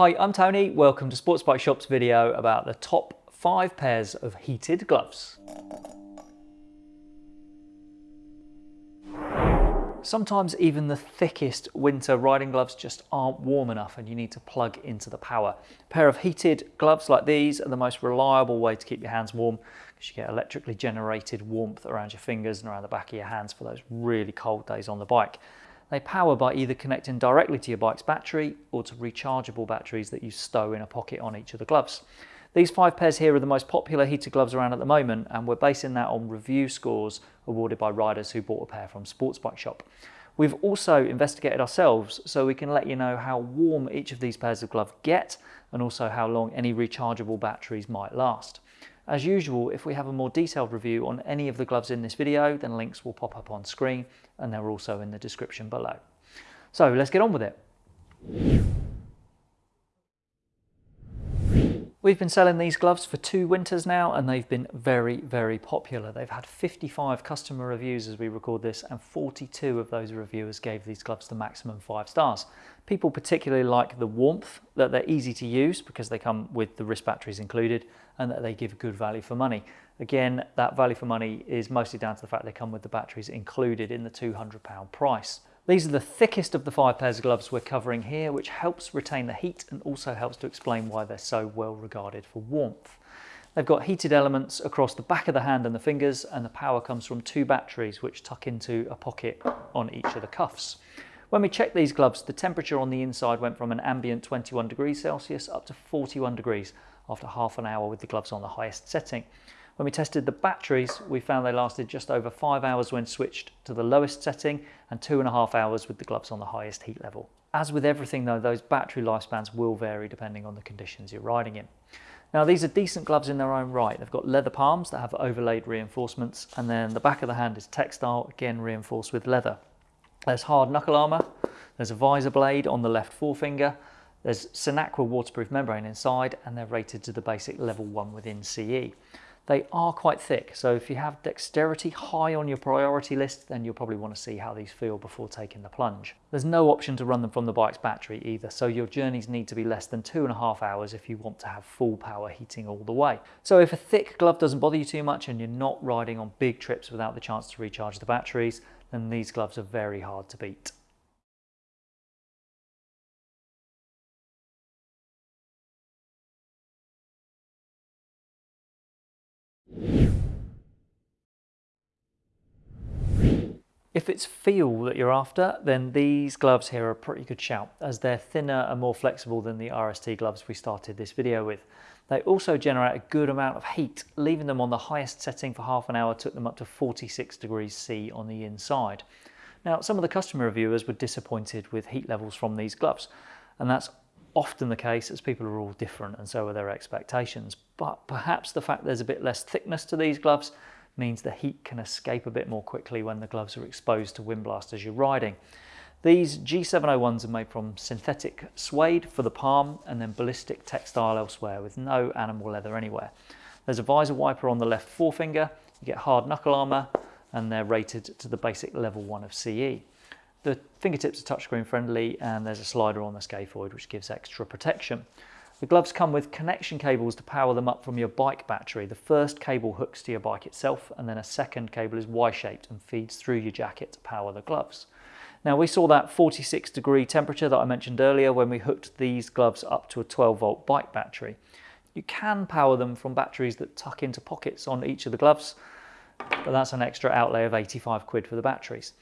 Hi, I'm Tony. Welcome to Sports Bike Shop's video about the top five pairs of heated gloves. Sometimes even the thickest winter riding gloves just aren't warm enough and you need to plug into the power. A pair of heated gloves like these are the most reliable way to keep your hands warm because you get electrically generated warmth around your fingers and around the back of your hands for those really cold days on the bike. They power by either connecting directly to your bike's battery or to rechargeable batteries that you stow in a pocket on each of the gloves. These five pairs here are the most popular heated gloves around at the moment and we're basing that on review scores awarded by riders who bought a pair from Sports Bike Shop. We've also investigated ourselves so we can let you know how warm each of these pairs of gloves get and also how long any rechargeable batteries might last. As usual, if we have a more detailed review on any of the gloves in this video, then links will pop up on screen and they're also in the description below. So let's get on with it. We've been selling these gloves for two winters now and they've been very, very popular. They've had 55 customer reviews as we record this and 42 of those reviewers gave these gloves the maximum five stars. People particularly like the warmth, that they're easy to use because they come with the wrist batteries included and that they give good value for money. Again, that value for money is mostly down to the fact they come with the batteries included in the £200 price. These are the thickest of the five pairs of gloves we're covering here, which helps retain the heat and also helps to explain why they're so well regarded for warmth. They've got heated elements across the back of the hand and the fingers, and the power comes from two batteries which tuck into a pocket on each of the cuffs. When we checked these gloves, the temperature on the inside went from an ambient 21 degrees Celsius up to 41 degrees after half an hour with the gloves on the highest setting. When we tested the batteries, we found they lasted just over five hours when switched to the lowest setting and two and a half hours with the gloves on the highest heat level. As with everything though, those battery lifespans will vary depending on the conditions you're riding in. Now these are decent gloves in their own right. They've got leather palms that have overlaid reinforcements and then the back of the hand is textile, again reinforced with leather. There's hard knuckle armour, there's a visor blade on the left forefinger, there's Sinaqua waterproof membrane inside and they're rated to the basic level 1 within CE. They are quite thick, so if you have dexterity high on your priority list, then you'll probably want to see how these feel before taking the plunge. There's no option to run them from the bike's battery either, so your journeys need to be less than two and a half hours if you want to have full power heating all the way. So if a thick glove doesn't bother you too much and you're not riding on big trips without the chance to recharge the batteries, then these gloves are very hard to beat. If it's feel that you're after, then these gloves here are a pretty good shout, as they're thinner and more flexible than the RST gloves we started this video with. They also generate a good amount of heat, leaving them on the highest setting for half an hour took them up to 46 degrees C on the inside. Now, some of the customer reviewers were disappointed with heat levels from these gloves, and that's often the case as people are all different and so are their expectations. But perhaps the fact there's a bit less thickness to these gloves means the heat can escape a bit more quickly when the gloves are exposed to wind blast as you're riding. These G701s are made from synthetic suede for the palm and then ballistic textile elsewhere with no animal leather anywhere. There's a visor wiper on the left forefinger, you get hard knuckle armour and they're rated to the basic level 1 of CE. The fingertips are touchscreen friendly and there's a slider on the scaphoid which gives extra protection. The gloves come with connection cables to power them up from your bike battery. The first cable hooks to your bike itself and then a second cable is Y-shaped and feeds through your jacket to power the gloves. Now we saw that 46 degree temperature that I mentioned earlier when we hooked these gloves up to a 12 volt bike battery. You can power them from batteries that tuck into pockets on each of the gloves, but that's an extra outlay of 85 quid for the batteries.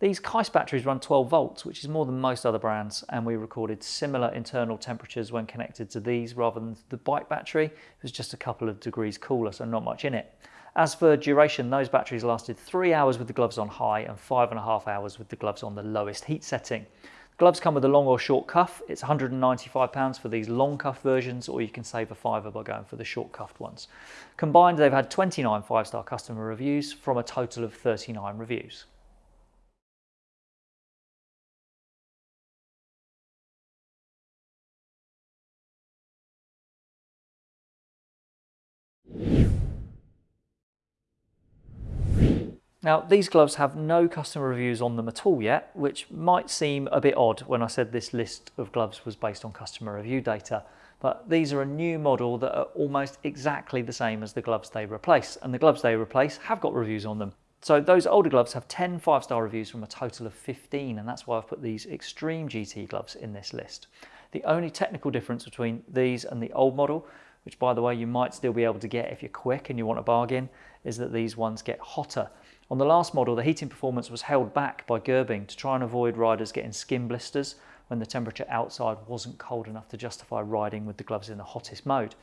These KEIS batteries run 12 volts, which is more than most other brands, and we recorded similar internal temperatures when connected to these rather than the bike battery. It was just a couple of degrees cooler, so not much in it. As for duration, those batteries lasted three hours with the gloves on high and five and a half hours with the gloves on the lowest heat setting. Gloves come with a long or short cuff. It's £195 for these long cuff versions, or you can save a fiver by going for the short cuffed ones. Combined, they've had 29 five-star customer reviews from a total of 39 reviews. Now, these gloves have no customer reviews on them at all yet, which might seem a bit odd when I said this list of gloves was based on customer review data. But these are a new model that are almost exactly the same as the gloves they replace. And the gloves they replace have got reviews on them. So those older gloves have 10 five-star reviews from a total of 15, and that's why I've put these Extreme GT gloves in this list. The only technical difference between these and the old model, which by the way you might still be able to get if you're quick and you want a bargain, is that these ones get hotter. On the last model, the heating performance was held back by gerbing to try and avoid riders getting skin blisters when the temperature outside wasn't cold enough to justify riding with the gloves in the hottest mode.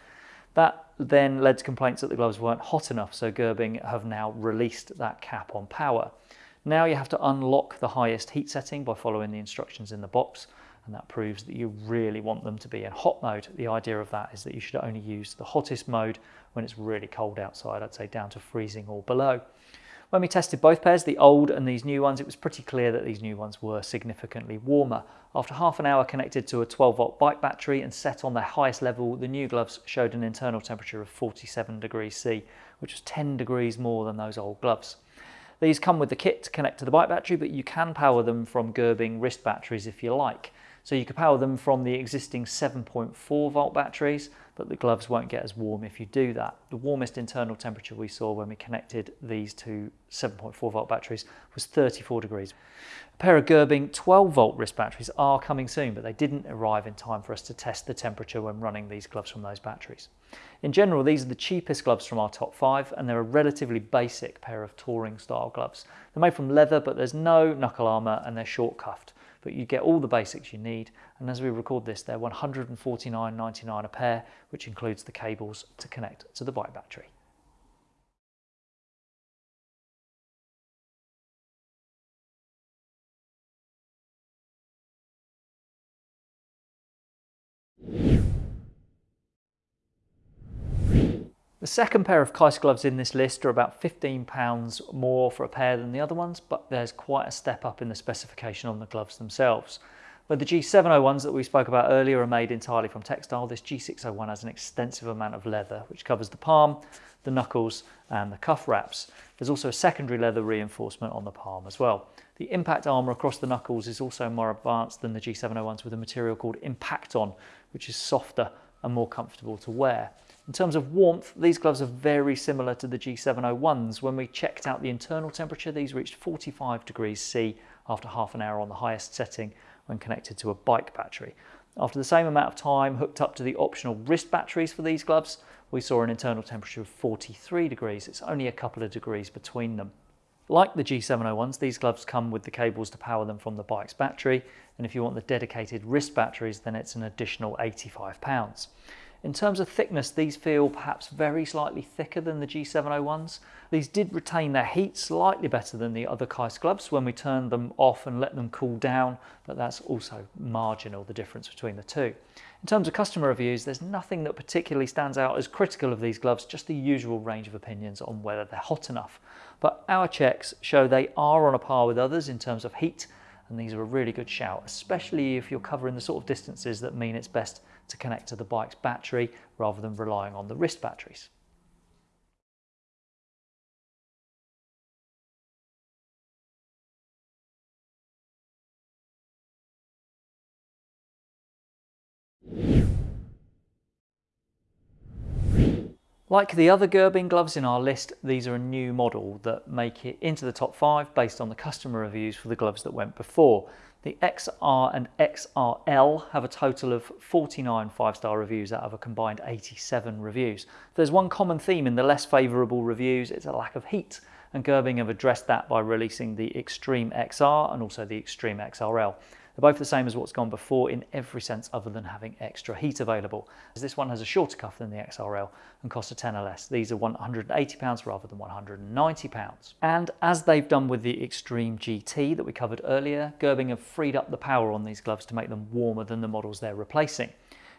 That then led to complaints that the gloves weren't hot enough, so Gerbing have now released that cap on power. Now you have to unlock the highest heat setting by following the instructions in the box, and that proves that you really want them to be in hot mode. The idea of that is that you should only use the hottest mode when it's really cold outside, I'd say down to freezing or below. When we tested both pairs, the old and these new ones, it was pretty clear that these new ones were significantly warmer. After half an hour connected to a 12 volt bike battery and set on their highest level, the new gloves showed an internal temperature of 47 degrees C, which was 10 degrees more than those old gloves. These come with the kit to connect to the bike battery, but you can power them from Gerbing wrist batteries if you like. So you could power them from the existing 7.4 volt batteries, but the gloves won't get as warm if you do that. The warmest internal temperature we saw when we connected these two 7.4 volt batteries was 34 degrees. A pair of Gerbing 12 volt wrist batteries are coming soon, but they didn't arrive in time for us to test the temperature when running these gloves from those batteries. In general, these are the cheapest gloves from our top five, and they're a relatively basic pair of touring style gloves. They're made from leather, but there's no knuckle armour and they're short cuffed but you get all the basics you need. And as we record this, they're $149.99 a pair, which includes the cables to connect to the bike battery. The second pair of Keis gloves in this list are about £15 more for a pair than the other ones, but there's quite a step up in the specification on the gloves themselves. Where the G701s that we spoke about earlier are made entirely from textile, this G601 has an extensive amount of leather, which covers the palm, the knuckles, and the cuff wraps. There's also a secondary leather reinforcement on the palm as well. The impact armour across the knuckles is also more advanced than the G701s with a material called Impacton, which is softer and more comfortable to wear. In terms of warmth, these gloves are very similar to the G701s. When we checked out the internal temperature, these reached 45 degrees C after half an hour on the highest setting when connected to a bike battery. After the same amount of time hooked up to the optional wrist batteries for these gloves, we saw an internal temperature of 43 degrees. It's only a couple of degrees between them. Like the G701s, these gloves come with the cables to power them from the bike's battery, and if you want the dedicated wrist batteries, then it's an additional £85. In terms of thickness, these feel perhaps very slightly thicker than the G701s. These did retain their heat slightly better than the other Keis gloves when we turned them off and let them cool down, but that's also marginal, the difference between the two. In terms of customer reviews, there's nothing that particularly stands out as critical of these gloves, just the usual range of opinions on whether they're hot enough. But our checks show they are on a par with others in terms of heat, and these are a really good shout, especially if you're covering the sort of distances that mean it's best to connect to the bike's battery rather than relying on the wrist batteries. Like the other Gerbing gloves in our list, these are a new model that make it into the top five based on the customer reviews for the gloves that went before. The XR and XRL have a total of 49 five-star reviews out of a combined 87 reviews. There's one common theme in the less favourable reviews, it's a lack of heat, and Gerbing have addressed that by releasing the Extreme XR and also the Extreme XRL. They're both the same as what's gone before in every sense other than having extra heat available. As this one has a shorter cuff than the XRL and costs a tenner less. These are £180 rather than £190. And as they've done with the Extreme GT that we covered earlier, Gerbing have freed up the power on these gloves to make them warmer than the models they're replacing.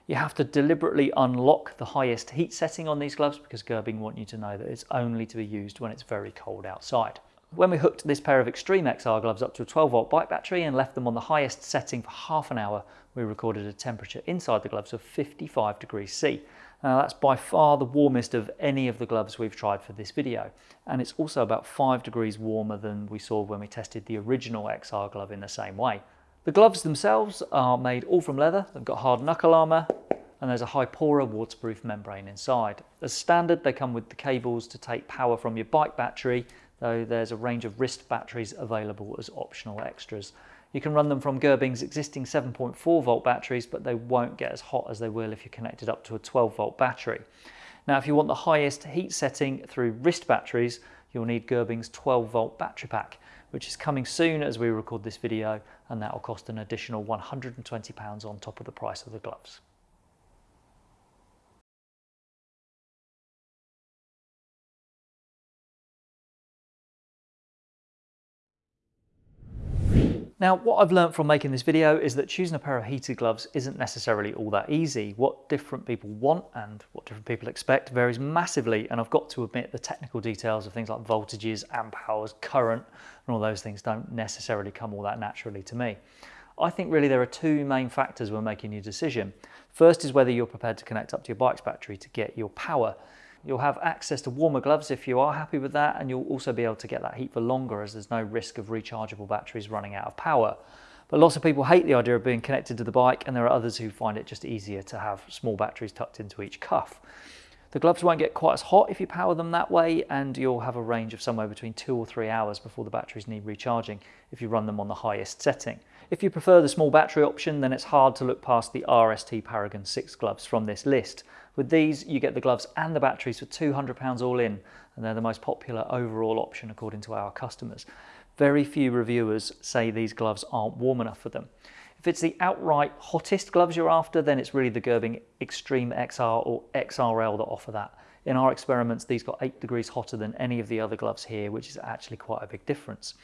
You have to deliberately unlock the highest heat setting on these gloves because Gerbing want you to know that it's only to be used when it's very cold outside. When we hooked this pair of Extreme XR gloves up to a 12 volt bike battery and left them on the highest setting for half an hour, we recorded a temperature inside the gloves of 55 degrees C. Now that's by far the warmest of any of the gloves we've tried for this video. And it's also about 5 degrees warmer than we saw when we tested the original XR glove in the same way. The gloves themselves are made all from leather, they've got hard knuckle armour, and there's a Hipora waterproof membrane inside. As standard, they come with the cables to take power from your bike battery, though there's a range of wrist batteries available as optional extras. You can run them from Gerbing's existing 7.4 volt batteries, but they won't get as hot as they will if you're connected up to a 12 volt battery. Now, if you want the highest heat setting through wrist batteries, you'll need Gerbing's 12 volt battery pack, which is coming soon as we record this video, and that will cost an additional £120 on top of the price of the gloves. Now, what I've learned from making this video is that choosing a pair of heated gloves isn't necessarily all that easy. What different people want and what different people expect varies massively, and I've got to admit the technical details of things like voltages, amp hours, current, and all those things don't necessarily come all that naturally to me. I think really there are two main factors when making your decision. First is whether you're prepared to connect up to your bike's battery to get your power. You'll have access to warmer gloves if you are happy with that and you'll also be able to get that heat for longer as there's no risk of rechargeable batteries running out of power. But lots of people hate the idea of being connected to the bike and there are others who find it just easier to have small batteries tucked into each cuff. The gloves won't get quite as hot if you power them that way and you'll have a range of somewhere between two or three hours before the batteries need recharging if you run them on the highest setting. If you prefer the small battery option then it's hard to look past the RST Paragon 6 gloves from this list with these, you get the gloves and the batteries for £200 all in, and they're the most popular overall option according to our customers. Very few reviewers say these gloves aren't warm enough for them. If it's the outright hottest gloves you're after, then it's really the Gerbing Extreme XR or XRL that offer that. In our experiments, these got 8 degrees hotter than any of the other gloves here, which is actually quite a big difference.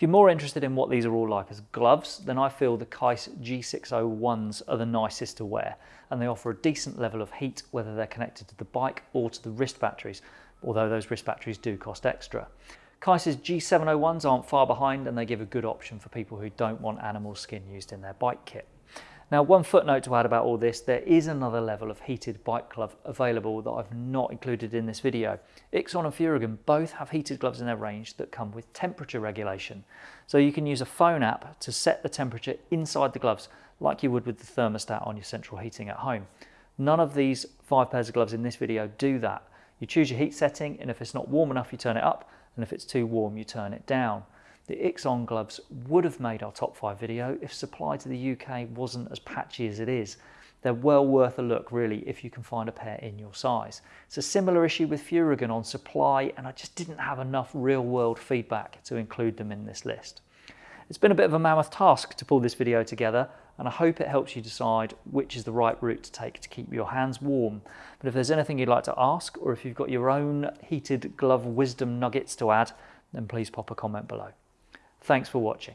If you're more interested in what these are all like as gloves, then I feel the Keis G601s are the nicest to wear, and they offer a decent level of heat whether they're connected to the bike or to the wrist batteries, although those wrist batteries do cost extra. Keis's G701s aren't far behind and they give a good option for people who don't want animal skin used in their bike kit. Now, one footnote to add about all this, there is another level of heated bike glove available that I've not included in this video. Ixon and Furygan both have heated gloves in their range that come with temperature regulation. So you can use a phone app to set the temperature inside the gloves like you would with the thermostat on your central heating at home. None of these five pairs of gloves in this video do that. You choose your heat setting and if it's not warm enough you turn it up and if it's too warm you turn it down. The Ixon gloves would have made our top five video if supply to the UK wasn't as patchy as it is. They're well worth a look really if you can find a pair in your size. It's a similar issue with Furygan on supply and I just didn't have enough real world feedback to include them in this list. It's been a bit of a mammoth task to pull this video together and I hope it helps you decide which is the right route to take to keep your hands warm. But if there's anything you'd like to ask or if you've got your own heated glove wisdom nuggets to add, then please pop a comment below. Thanks for watching.